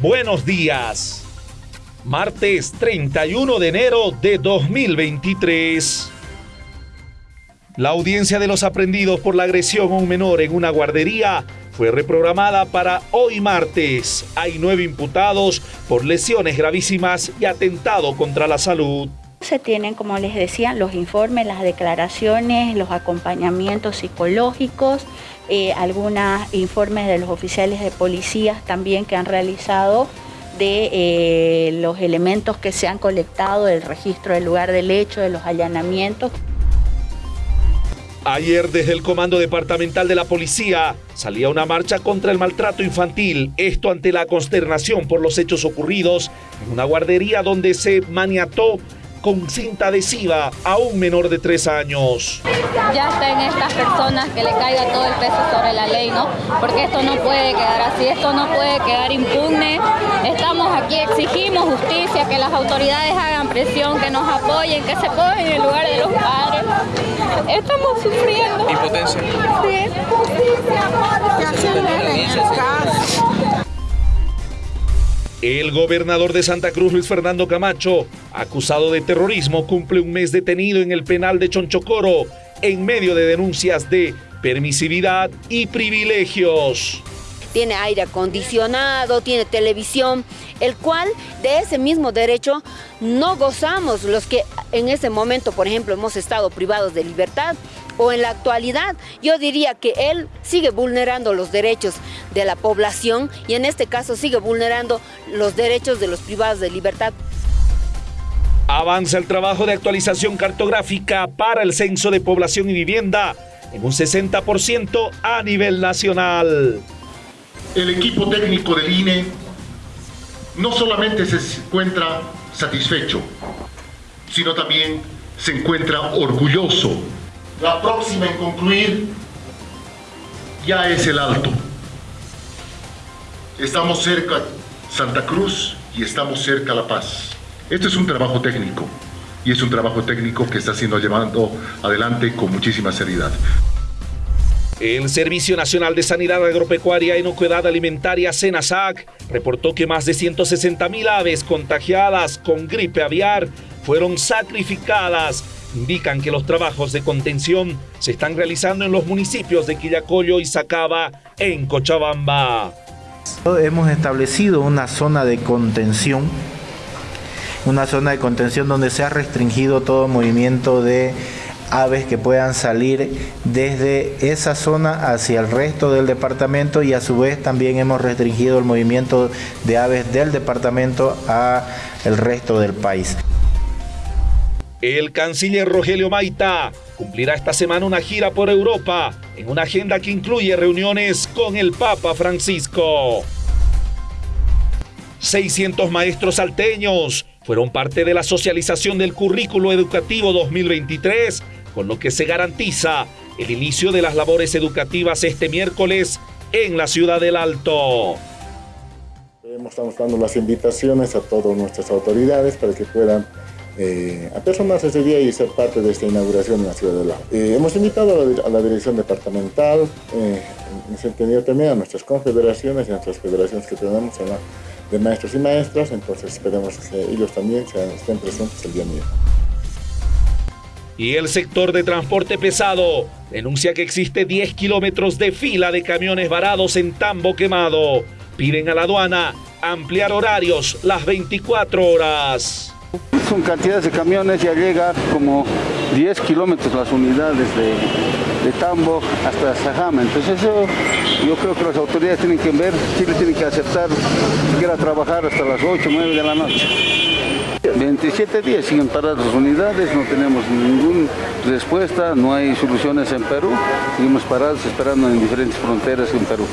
buenos días. Martes 31 de enero de 2023. La audiencia de los aprendidos por la agresión a un menor en una guardería fue reprogramada para hoy martes. Hay nueve imputados por lesiones gravísimas y atentado contra la salud. Se tienen, como les decía, los informes, las declaraciones, los acompañamientos psicológicos, eh, algunos informes de los oficiales de policías también que han realizado de eh, los elementos que se han colectado del registro del lugar del hecho, de los allanamientos. Ayer desde el Comando Departamental de la Policía salía una marcha contra el maltrato infantil, esto ante la consternación por los hechos ocurridos en una guardería donde se maniató con cinta adhesiva a un menor de tres años. Ya está en estas personas que le caiga todo el peso sobre la ley, ¿no? Porque esto no puede quedar así, esto no puede quedar impune. Estamos aquí, exigimos justicia, que las autoridades hagan presión, que nos apoyen, que se pongan en el lugar de los padres. Estamos sufriendo. Impotencia. Sí. El gobernador de Santa Cruz, Luis Fernando Camacho, acusado de terrorismo, cumple un mes detenido en el penal de Chonchocoro en medio de denuncias de permisividad y privilegios. Tiene aire acondicionado, tiene televisión, el cual de ese mismo derecho no gozamos los que en ese momento, por ejemplo, hemos estado privados de libertad o en la actualidad, yo diría que él sigue vulnerando los derechos de la población y en este caso sigue vulnerando los derechos de los privados de libertad. Avanza el trabajo de actualización cartográfica para el Censo de Población y Vivienda en un 60% a nivel nacional. El equipo técnico del INE no solamente se encuentra satisfecho, sino también se encuentra orgulloso. La próxima en concluir ya es el Alto. Estamos cerca Santa Cruz y estamos cerca La Paz. Esto es un trabajo técnico y es un trabajo técnico que está siendo llevado adelante con muchísima seriedad. El Servicio Nacional de Sanidad Agropecuaria e Inocuidad Alimentaria, SENASAC, reportó que más de 160 mil aves contagiadas con gripe aviar fueron sacrificadas. Indican que los trabajos de contención se están realizando en los municipios de Quillacollo y Sacaba, en Cochabamba. Hemos establecido una zona de contención, una zona de contención donde se ha restringido todo movimiento de aves que puedan salir desde esa zona hacia el resto del departamento y a su vez también hemos restringido el movimiento de aves del departamento a el resto del país. El canciller Rogelio Maita cumplirá esta semana una gira por Europa en una agenda que incluye reuniones con el Papa Francisco. 600 maestros salteños fueron parte de la socialización del currículo educativo 2023 con lo que se garantiza el inicio de las labores educativas este miércoles en la ciudad del Alto. Estamos dando las invitaciones a todas nuestras autoridades para que puedan eh, apersonarse ese día y ser parte de esta inauguración en la ciudad del Alto. Eh, hemos invitado a la, dirección departamental, eh, también a nuestras confederaciones y a nuestras federaciones que tenemos de maestros y maestras, entonces esperemos que ellos también estén presentes el día miércoles. Y el sector de transporte pesado denuncia que existe 10 kilómetros de fila de camiones varados en Tambo Quemado. Piden a la aduana ampliar horarios las 24 horas. Son cantidades de camiones, ya llega como 10 kilómetros las unidades de, Tambo hasta Sajama. Entonces eso yo creo que las autoridades tienen que ver, Chile tiene que aceptar siquiera trabajar hasta las 8 o 9 de la noche. 27 días siguen paradas las unidades, no tenemos ninguna respuesta, no hay soluciones en Perú, seguimos parados esperando en diferentes fronteras en Perú.